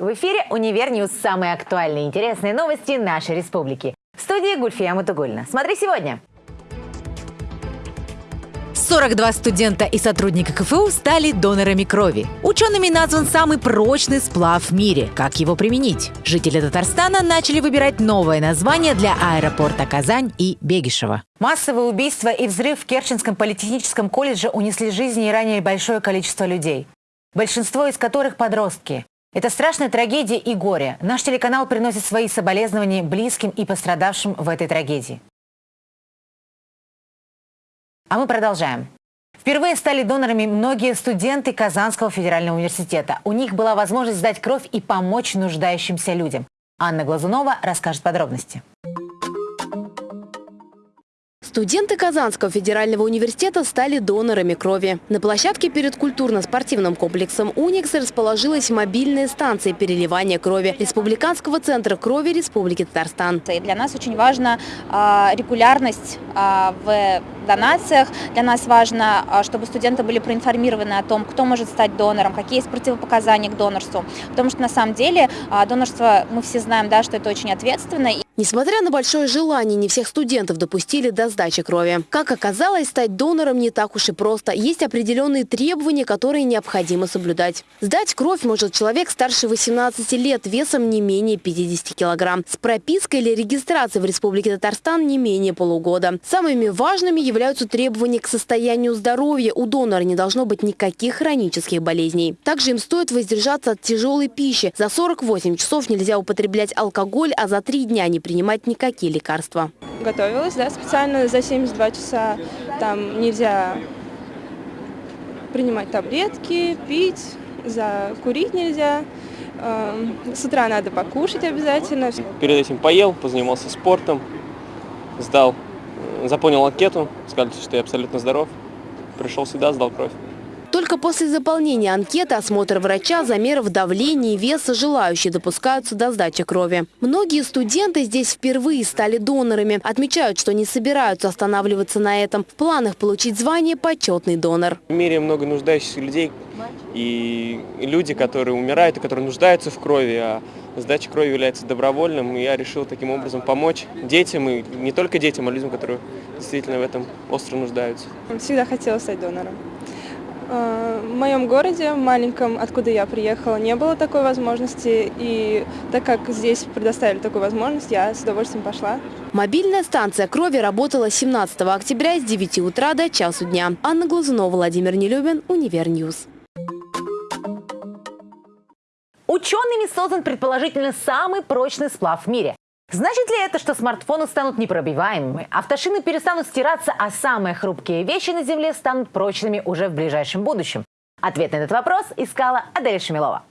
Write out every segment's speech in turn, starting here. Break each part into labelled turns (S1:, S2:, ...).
S1: В эфире «Универ News» самые актуальные и интересные новости нашей республики. В студии Гульфия Мутугуллина. Смотри сегодня! 42 студента и сотрудника КФУ стали донорами крови. Учеными назван самый прочный сплав в мире. Как его применить? Жители Татарстана начали выбирать новое название для аэропорта Казань и Бегишево. Массовые убийства и взрыв в Керченском политехническом колледже унесли жизни и ранили большое количество людей. Большинство из которых подростки. Это страшная трагедия и горе. Наш телеканал приносит свои соболезнования близким и пострадавшим в этой трагедии. А мы продолжаем. Впервые стали донорами многие студенты Казанского федерального университета. У них была возможность сдать кровь и помочь нуждающимся людям. Анна Глазунова расскажет подробности.
S2: Студенты Казанского федерального университета стали донорами крови. На площадке перед культурно-спортивным комплексом «Уникс» расположилась мобильная станция переливания крови Республиканского центра крови Республики Татарстан.
S3: И для нас очень важна регулярность э, в донациях. Для нас важно, чтобы студенты были проинформированы о том, кто может стать донором, какие есть противопоказания к донорству. Потому что на самом деле донорство, мы все знаем, да, что это очень ответственно.
S2: Несмотря на большое желание, не всех студентов допустили до сдачи крови. Как оказалось, стать донором не так уж и просто. Есть определенные требования, которые необходимо соблюдать. Сдать кровь может человек старше 18 лет, весом не менее 50 килограмм. С пропиской или регистрацией в Республике Татарстан не менее полугода. Самыми важными являются требования к состоянию здоровья. У донора не должно быть никаких хронических болезней. Также им стоит воздержаться от тяжелой пищи. За 48 часов нельзя употреблять алкоголь, а за три дня не принимать никакие лекарства.
S4: Готовилась, да, специально за 72 часа. Там нельзя принимать таблетки, пить, за курить нельзя. Эм, с утра надо покушать обязательно.
S5: Перед этим поел, позанимался спортом, сдал, заполнил анкету, сказали, что я абсолютно здоров. Пришел сюда, сдал кровь.
S2: Только после заполнения анкеты, осмотра врача, замеров давления и веса желающие допускаются до сдачи крови. Многие студенты здесь впервые стали донорами. Отмечают, что не собираются останавливаться на этом. В планах получить звание «почетный донор».
S5: В мире много нуждающихся людей и люди, которые умирают и которые нуждаются в крови, а сдача крови является добровольным. И я решил таким образом помочь детям, и не только детям, а людям, которые действительно в этом остро нуждаются.
S4: Всегда хотела стать донором. В моем городе, маленьком, откуда я приехала, не было такой возможности. И так как здесь предоставили такую возможность, я с удовольствием пошла.
S2: Мобильная станция крови работала 17 октября с 9 утра до часу дня. Анна Глазунова, Владимир Нелюбин, Универ News.
S1: Учеными создан предположительно самый прочный сплав в мире. Значит ли это, что смартфоны станут непробиваемыми, автошины перестанут стираться, а самые хрупкие вещи на Земле станут прочными уже в ближайшем будущем? Ответ на этот вопрос искала Адель Шамилова.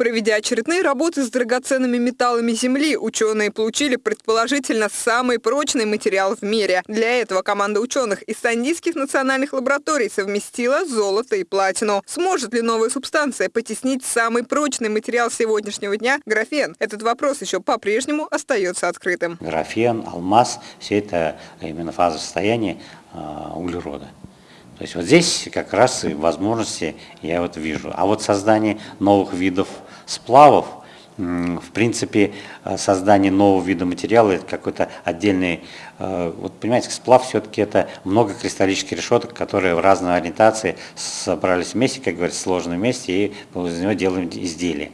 S6: Проведя очередные работы с драгоценными металлами Земли, ученые получили предположительно самый прочный материал в мире. Для этого команда ученых из Сандийских национальных лабораторий совместила золото и платину. Сможет ли новая субстанция потеснить самый прочный материал сегодняшнего дня – графен? Этот вопрос еще по-прежнему остается открытым.
S7: Графен, алмаз – все это именно фаза состояния а, углерода. То есть вот здесь как раз и возможности я вот вижу. А вот создание новых видов сплавов, в принципе, э, создание нового вида материала, это какой-то отдельный, э, вот понимаете, сплав все-таки это много кристаллических решеток, которые в разной ориентации собрались вместе, как говорится, сложены вместе, и из него делаем изделие.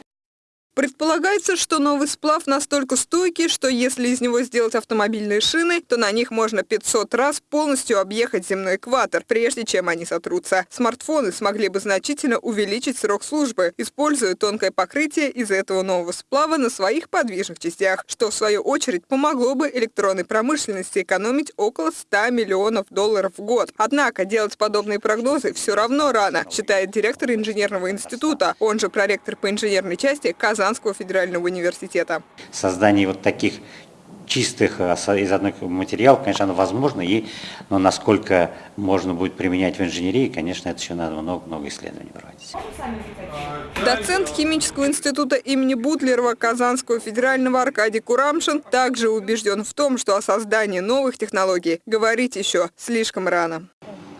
S6: Предполагается, что новый сплав настолько стойкий, что если из него сделать автомобильные шины, то на них можно 500 раз полностью объехать земной экватор, прежде чем они сотрутся. Смартфоны смогли бы значительно увеличить срок службы, используя тонкое покрытие из этого нового сплава на своих подвижных частях, что в свою очередь помогло бы электронной промышленности экономить около 100 миллионов долларов в год. Однако делать подобные прогнозы все равно рано, считает директор инженерного института, он же проректор по инженерной части Казан Казанского федерального университета.
S7: Создание вот таких чистых э, из одных материалов, конечно, оно возможно, и, но насколько можно будет применять в инженерии, конечно, это еще надо много-много исследований проводить.
S6: Доцент химического института имени Бутлерова Казанского федерального Аркадий Курамшин также убежден в том, что о создании новых технологий говорить еще слишком рано.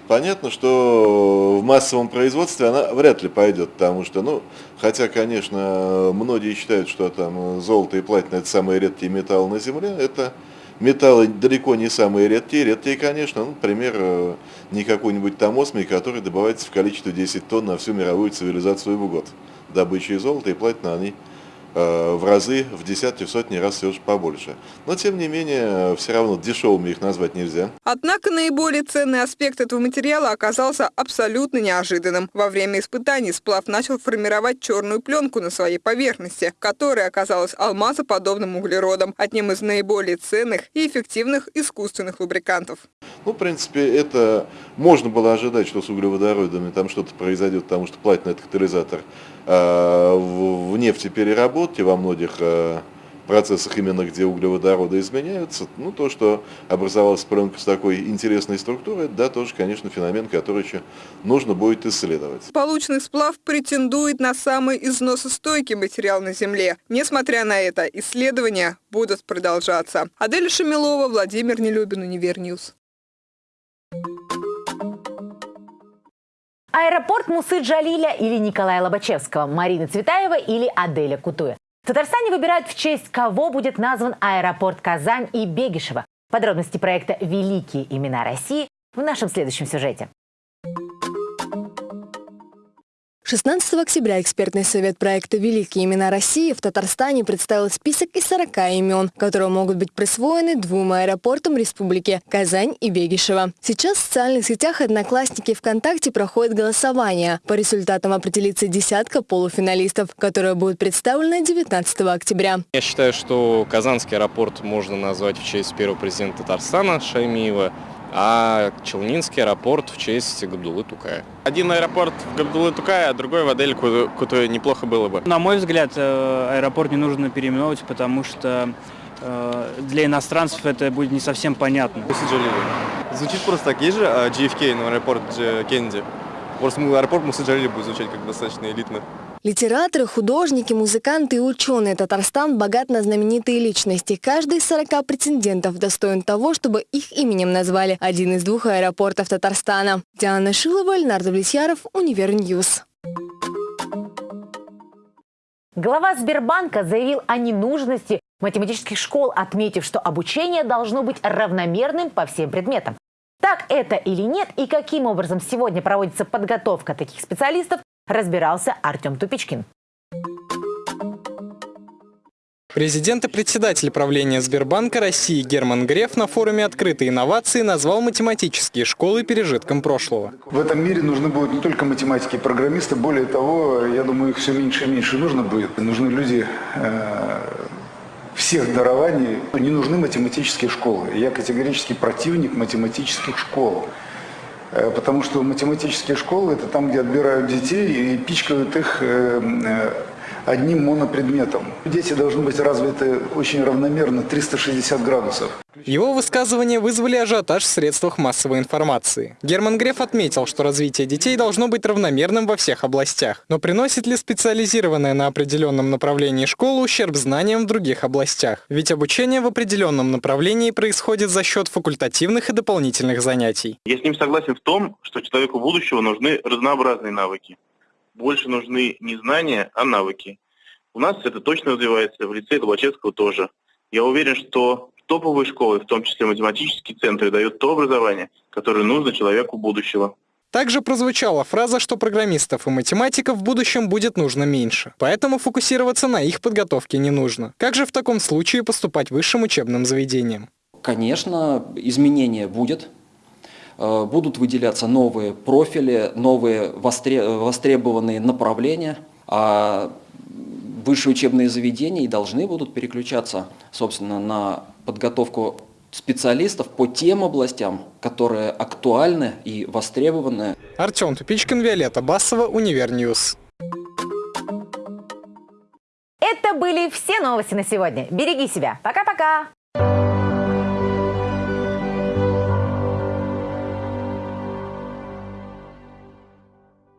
S8: Понятно, что в массовом производстве она вряд ли пойдет, потому что, ну, хотя, конечно, многие считают, что там золото и платина – это самые редкие металлы на Земле, это металлы далеко не самые редкие. Редкие, конечно, ну, например, не какой-нибудь там осмий, который добывается в количестве 10 тонн на всю мировую цивилизацию в год. Добыча золота и платина, они в разы, в десятки, в сотни раз все же побольше. Но, тем не менее, все равно дешевыми их назвать нельзя.
S6: Однако наиболее ценный аспект этого материала оказался абсолютно неожиданным. Во время испытаний сплав начал формировать черную пленку на своей поверхности, которая оказалась алмазоподобным углеродом, одним из наиболее ценных и эффективных искусственных лубрикантов.
S8: Ну, в принципе, это можно было ожидать, что с углеводородами там что-то произойдет, потому что это катализатор э, в нефтепереработке во многих э, процессах, именно где углеводороды изменяются. Ну, то, что образовалась пленка с такой интересной структурой, да, тоже, конечно, феномен, который еще нужно будет исследовать.
S6: Полученный сплав претендует на самый износостойкий материал на Земле. Несмотря на это, исследования будут продолжаться. Адель Шамилова, Владимир Нелюбин, Универ News.
S1: Аэропорт Мусы Джалиля или Николая Лобачевского, Марины Цветаева или Аделя Кутуя. В Татарстане выбирают в честь кого будет назван аэропорт Казань и Бегишева. Подробности проекта «Великие имена России» в нашем следующем сюжете.
S2: 16 октября экспертный совет проекта «Великие имена России» в Татарстане представил список из 40 имен, которые могут быть присвоены двум аэропортам республики – Казань и Бегишево. Сейчас в социальных сетях «Одноклассники» ВКонтакте проходит голосование. По результатам определится десятка полуфиналистов, которые будут представлены 19 октября.
S9: Я считаю, что Казанский аэропорт можно назвать в честь первого президента Татарстана Шаймиева – а Челнинский аэропорт в честь Габдулы Тукая. Один аэропорт в Габдулы Тукая, а другой в Адель Кутой неплохо было бы.
S10: На мой взгляд, э, аэропорт не нужно переименовывать, потому что э, для иностранцев это будет не совсем понятно.
S11: Звучит просто так, есть же JFK, а, но аэропорт Кеннеди. Просто аэропорт Мусаджалили будет звучать как достаточно элитно.
S2: Литераторы, художники, музыканты и ученые Татарстан богат на знаменитые личности. Каждый из 40 претендентов достоин того, чтобы их именем назвали один из двух аэропортов Татарстана. Диана Шилова, Ленар Давлетьяров, Универ News.
S1: Глава Сбербанка заявил о ненужности математических школ, отметив, что обучение должно быть равномерным по всем предметам. Так это или нет и каким образом сегодня проводится подготовка таких специалистов, разбирался Артем Тупичкин.
S12: Президент и председатель правления Сбербанка России Герман Греф на форуме «Открытые инновации» назвал математические школы пережитком прошлого.
S13: В этом мире нужны будут не только математики и программисты, более того, я думаю, их все меньше и меньше нужно будет. Нужны люди э, всех дарований, не нужны математические школы. Я категорически противник математических школ. Э, потому что математические школы – это там, где отбирают детей и пичкают их э, э, одним монопредметом. Дети должны быть развиты очень равномерно, 360 градусов.
S12: Его высказывания вызвали ажиотаж в средствах массовой информации. Герман Греф отметил, что развитие детей должно быть равномерным во всех областях. Но приносит ли специализированная на определенном направлении школа ущерб знаниям в других областях? Ведь обучение в определенном направлении происходит за счет факультативных и дополнительных занятий.
S14: Я с ним согласен в том, что человеку будущего нужны разнообразные навыки. Больше нужны не знания, а навыки. У нас это точно развивается, в лице Лобачевского тоже. Я уверен, что топовые школы, в том числе математические центры, дают то образование, которое нужно человеку будущего.
S12: Также прозвучала фраза, что программистов и математиков в будущем будет нужно меньше. Поэтому фокусироваться на их подготовке не нужно. Как же в таком случае поступать высшим учебным заведениям?
S15: Конечно, изменения будет. Э, будут выделяться новые профили, новые востребованные направления. А высшие учебные заведения и должны будут переключаться, собственно, на подготовку специалистов по тем областям, которые актуальны и востребованы.
S12: Артем Тупичкин, Виолетта Басова, Универ News.
S1: Это были все новости на сегодня. Береги себя. Пока-пока.